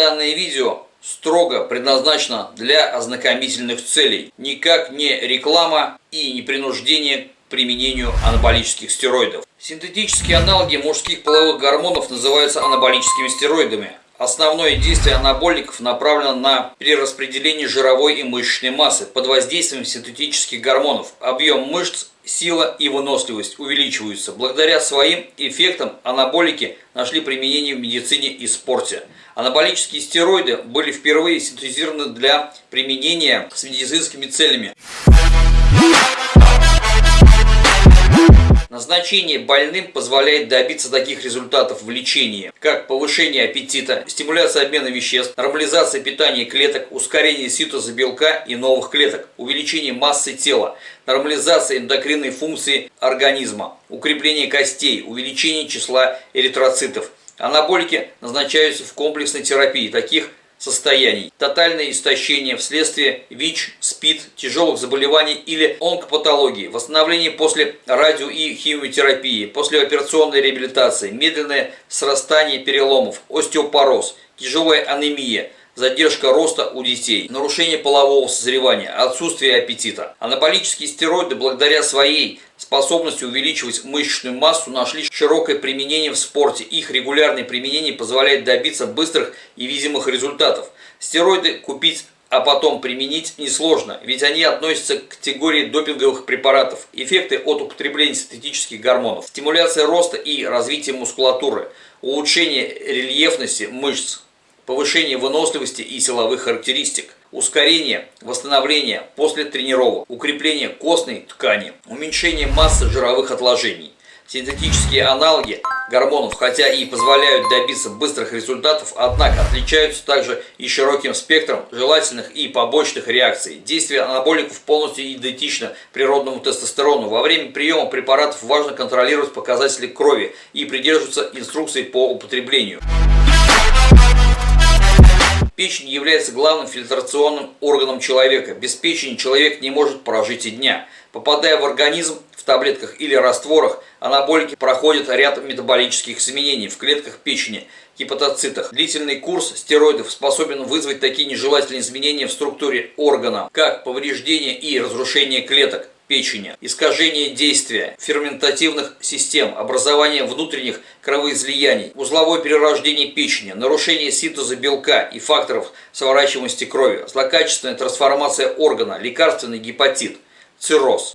Данное видео строго предназначено для ознакомительных целей, никак не реклама и не принуждение к применению анаболических стероидов. Синтетические аналоги мужских половых гормонов называются анаболическими стероидами. Основное действие анаболиков направлено на перераспределение жировой и мышечной массы под воздействием синтетических гормонов. Объем мышц, сила и выносливость увеличиваются. Благодаря своим эффектам анаболики нашли применение в медицине и спорте. Анаболические стероиды были впервые синтезированы для применения с медицинскими целями. Назначение больным позволяет добиться таких результатов в лечении, как повышение аппетита, стимуляция обмена веществ, нормализация питания клеток, ускорение синтеза белка и новых клеток, увеличение массы тела, нормализация эндокринной функции организма, укрепление костей, увеличение числа эритроцитов. Анаболики назначаются в комплексной терапии таких состояний. Тотальное истощение вследствие ВИЧ, СПИД, тяжелых заболеваний или онкопатологии, восстановление после радио- и химиотерапии, послеоперационной реабилитации, медленное срастание переломов, остеопороз, тяжелая анемия – задержка роста у детей, нарушение полового созревания, отсутствие аппетита. Анаболические стероиды благодаря своей способности увеличивать мышечную массу нашли широкое применение в спорте. Их регулярное применение позволяет добиться быстрых и видимых результатов. Стероиды купить а потом применить несложно, ведь они относятся к категории допинговых препаратов. Эффекты от употребления синтетических гормонов. Стимуляция роста и развития мускулатуры, улучшение рельефности мышц, повышение выносливости и силовых характеристик, ускорение восстановления после тренировок, укрепление костной ткани, уменьшение массы жировых отложений. Синтетические аналоги гормонов, хотя и позволяют добиться быстрых результатов, однако отличаются также и широким спектром желательных и побочных реакций. Действие анаболиков полностью идентично природному тестостерону. Во время приема препаратов важно контролировать показатели крови и придерживаться инструкций по употреблению. Печень является главным фильтрационным органом человека. Без печени человек не может прожить и дня. Попадая в организм в таблетках или растворах, анаболики проходят ряд метаболических изменений в клетках печени, гепатоцитах. Длительный курс стероидов способен вызвать такие нежелательные изменения в структуре органа, как повреждение и разрушение клеток, печени, искажение действия ферментативных систем, образование внутренних кровоизлияний, узловое перерождение печени, нарушение синтеза белка и факторов сворачиваемости крови, злокачественная трансформация органа, лекарственный гепатит, цирроз.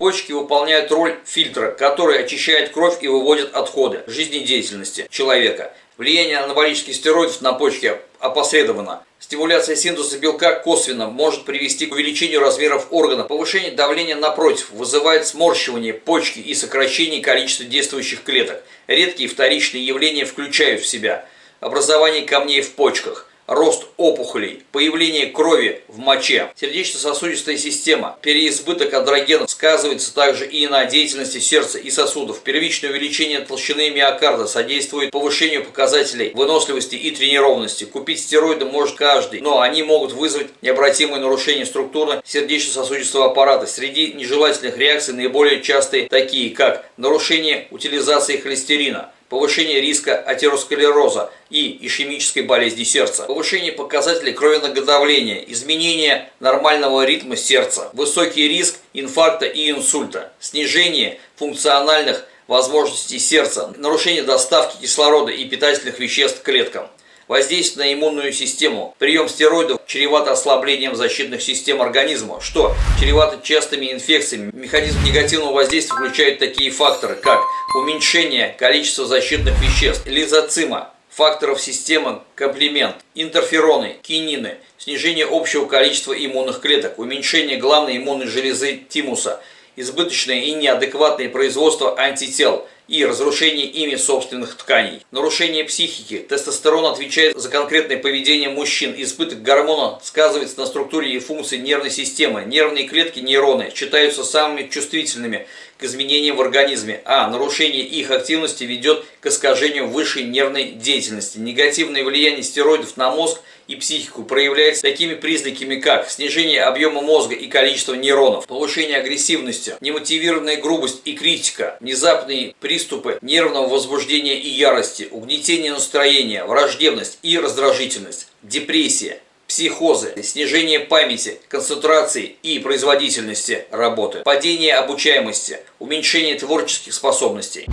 Почки выполняют роль фильтра, который очищает кровь и выводит отходы жизнедеятельности человека. Влияние анаболических стероидов на почки опосредованно. Стимуляция синтеза белка косвенно может привести к увеличению размеров органа. Повышение давления напротив вызывает сморщивание почки и сокращение количества действующих клеток. Редкие вторичные явления включают в себя образование камней в почках – рост опухолей, появление крови в моче, сердечно-сосудистая система, переизбыток адрогенов сказывается также и на деятельности сердца и сосудов. Первичное увеличение толщины миокарда содействует повышению показателей выносливости и тренированности. Купить стероиды может каждый, но они могут вызвать необратимые нарушения структуры сердечно-сосудистого аппарата. Среди нежелательных реакций наиболее частые такие, как нарушение утилизации холестерина, повышение риска атеросклероза и ишемической болезни сердца, повышение показателей кровяного давления, изменение нормального ритма сердца, высокий риск инфаркта и инсульта, снижение функциональных возможностей сердца, нарушение доставки кислорода и питательных веществ к клеткам. Воздействие на иммунную систему. Прием стероидов чревато ослаблением защитных систем организма, что чревато частыми инфекциями. Механизм негативного воздействия включает такие факторы, как уменьшение количества защитных веществ, лизоцима, факторов системы комплемент, интерфероны, кинины, снижение общего количества иммунных клеток, уменьшение главной иммунной железы тимуса, избыточное и неадекватное производство антител – и разрушение ими собственных тканей. Нарушение психики. Тестостерон отвечает за конкретное поведение мужчин. Избыток гормона сказывается на структуре и функции нервной системы. Нервные клетки, нейроны, считаются самыми чувствительными к изменениям в организме, а нарушение их активности ведет к искажению высшей нервной деятельности. Негативное влияние стероидов на мозг и психику проявляется такими признаками, как снижение объема мозга и количества нейронов, повышение агрессивности, немотивированная грубость и критика, внезапные приступы нервного возбуждения и ярости, угнетение настроения, враждебность и раздражительность, депрессия, психозы, снижение памяти, концентрации и производительности работы, падение обучаемости, уменьшение творческих способностей.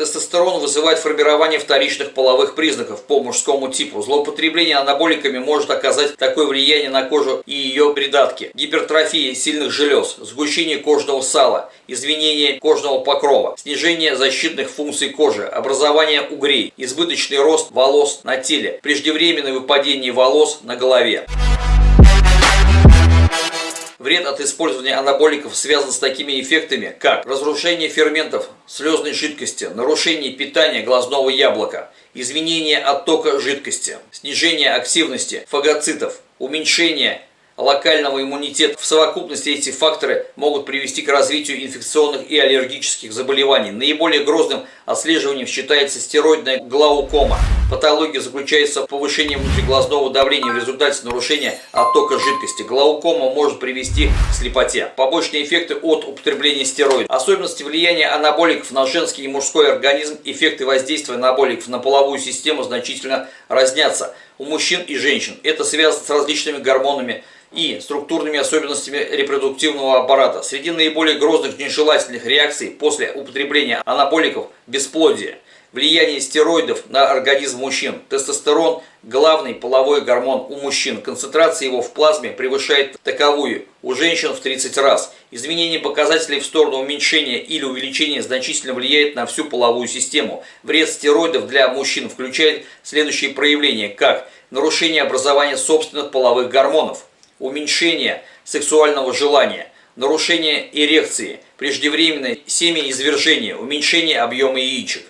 Тестостерон вызывает формирование вторичных половых признаков по мужскому типу. Злоупотребление анаболиками может оказать такое влияние на кожу и ее придатки. Гипертрофия сильных желез, сгущение кожного сала, изменение кожного покрова, снижение защитных функций кожи, образование угрей, избыточный рост волос на теле, преждевременное выпадение волос на голове. Вред от использования анаболиков связан с такими эффектами, как разрушение ферментов слезной жидкости, нарушение питания глазного яблока, изменение оттока жидкости, снижение активности фагоцитов, уменьшение локального иммунитета. В совокупности эти факторы могут привести к развитию инфекционных и аллергических заболеваний. Наиболее грозным отслеживанием считается стероидная глаукома. Патология заключается в повышении внутриглазного давления в результате нарушения оттока жидкости. Глаукома может привести к слепоте. Побочные эффекты от употребления стероидов. Особенности влияния анаболиков на женский и мужской организм, эффекты воздействия анаболиков на половую систему значительно разнятся у мужчин и женщин. Это связано с различными гормонами, и структурными особенностями репродуктивного аппарата. Среди наиболее грозных нежелательных реакций после употребления анаболиков – бесплодие, влияние стероидов на организм мужчин, тестостерон – главный половой гормон у мужчин, концентрация его в плазме превышает таковую у женщин в 30 раз. Изменение показателей в сторону уменьшения или увеличения значительно влияет на всю половую систему. Вред стероидов для мужчин включает следующие проявления, как нарушение образования собственных половых гормонов – уменьшение сексуального желания, нарушение эрекции, преждевременное семяизвержение, уменьшение объема яичек,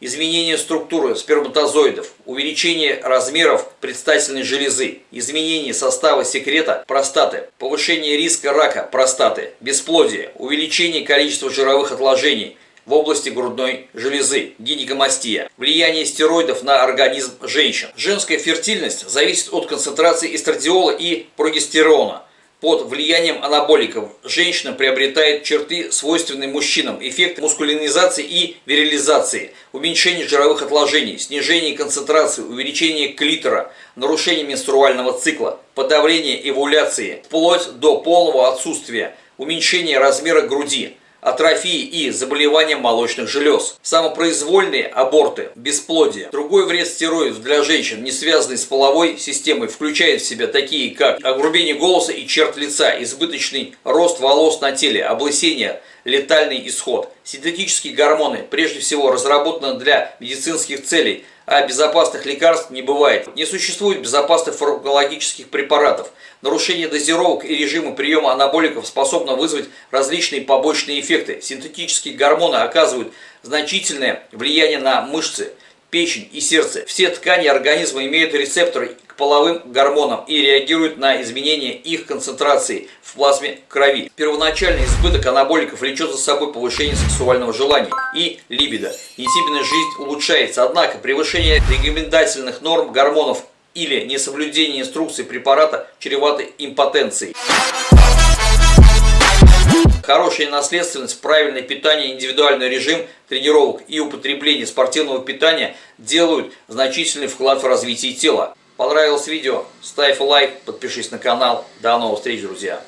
изменение структуры сперматозоидов, увеличение размеров предстательной железы, изменение состава секрета простаты, повышение риска рака простаты, бесплодие, увеличение количества жировых отложений – в области грудной железы, гинекомастия, влияние стероидов на организм женщин. Женская фертильность зависит от концентрации эстрадиола и прогестерона. Под влиянием анаболиков. Женщина приобретает черты, свойственные мужчинам, эффект мускулинизации и вирилизации, уменьшение жировых отложений, снижение концентрации, увеличение клитора, нарушение менструального цикла, подавление эвуляции, вплоть до полного отсутствия, уменьшение размера груди, атрофии и заболевания молочных желез, самопроизвольные аборты, бесплодие. Другой вред стероидов для женщин, не связанный с половой системой, включает в себя такие, как огрубение голоса и черт лица, избыточный рост волос на теле, облысение, летальный исход. Синтетические гормоны, прежде всего, разработаны для медицинских целей, а безопасных лекарств не бывает. Не существует безопасных фармакологических препаратов. Нарушение дозировок и режима приема анаболиков способно вызвать различные побочные эффекты. Синтетические гормоны оказывают значительное влияние на мышцы, печень и сердце. Все ткани организма имеют рецепторы половым гормонам и реагируют на изменения их концентрации в плазме крови. Первоначальный избыток анаболиков влечет за собой повышение сексуального желания и либидо. Интимная жизнь улучшается, однако превышение рекомендательных норм гормонов или несоблюдение инструкций препарата чревато импотенцией. Хорошая наследственность, правильное питание, индивидуальный режим тренировок и употребление спортивного питания делают значительный вклад в развитие тела. Понравилось видео? Ставь лайк, подпишись на канал. До новых встреч, друзья!